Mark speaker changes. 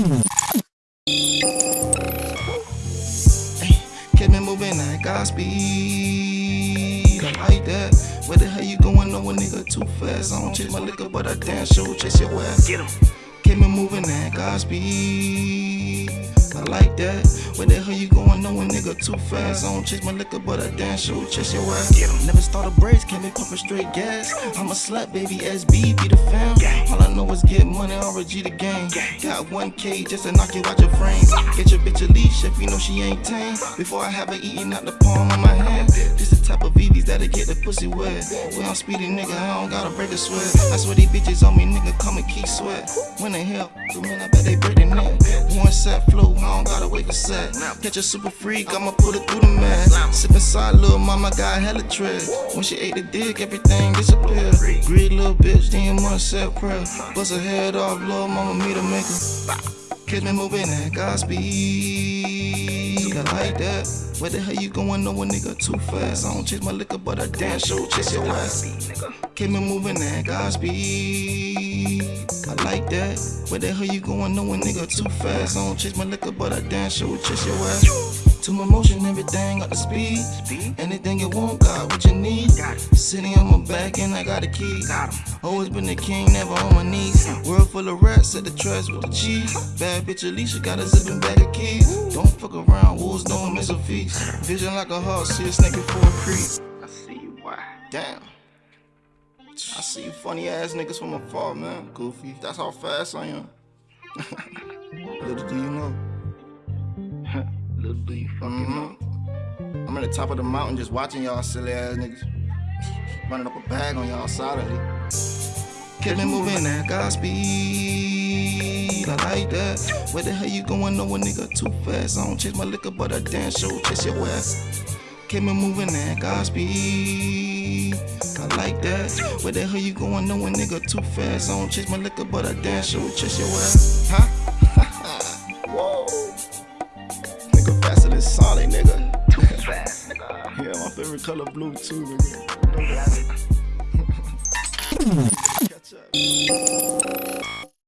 Speaker 1: Kept me moving at Godspeed. I like that. Where the hell you going? No a nigga too fast. I don't chase my liquor, but I damn sure chase your ass.
Speaker 2: Get him.
Speaker 1: Keep me moving at Godspeed. I like that. Where the hell you going? No a nigga too fast. I don't chase my liquor, but I damn sure chase your ass.
Speaker 2: Get 'em.
Speaker 1: Never start a brace, can't be pumping straight gas. I'm a slut, baby, SB be the fam. All I know is get money, RG the game. Got 1K just to knock you out your frame. Get your bitch a leash if you know she ain't tame. Before I have her eating out the palm of my hand. This the type of VVs that'll get the pussy wet. When I'm speedy, nigga, I don't gotta break a sweat. I swear these bitches on me, nigga, come and keep sweat. When the hell, the man, I bet they break their neck. One set flow, Wait a set. Catch a super freak, I'ma put it through the mask. Sip inside, little mama got hella tread. When she ate the dick, everything disappeared. Greed little bitch, then must set prayer. Bust her head off, little mama meet a maker. Kids me moving at Godspeed. I like that. Where the hell you going? No a nigga too fast. I don't chase my liquor, but I damn sure chase your ass. Keep me moving at Godspeed. I like that. Where the hell you going? No a nigga too fast. I don't chase my liquor, but I dance. damn sure chase your ass. To my motion, everything up to speed. Anything you want, got what you need. Sitting on my back and I got a key. Always been the king, never on my knees. World full of rats at the trash with the cheese. Bad bitch Alicia got a zipping bag of keys. Don't fuck around, wolves don't miss a feast. Vision like a hawk, see a snake before a creep.
Speaker 2: I see you, why?
Speaker 1: Damn. I see you funny ass niggas from afar, man. Goofy. That's how fast I am. Little do you know.
Speaker 2: Little do you fucking know.
Speaker 1: Mhm. I'm at the top of the mountain just watching y'all silly ass niggas. Running up a bag on y'all solidly. Keep me moving at Godspeed. I like that. Where the hell you going? No a nigga too fast. I don't chase my liquor, but I damn sure chase your ass. Keep me moving at Godspeed. I like that. Where the hell you going? No a nigga too fast. I don't chase my liquor, but I damn sure chase your ass. Huh? Whoa. Nigga faster than Sonic, nigga.
Speaker 2: Too fast, nigga.
Speaker 1: Yeah, my favorite color blue too, nigga.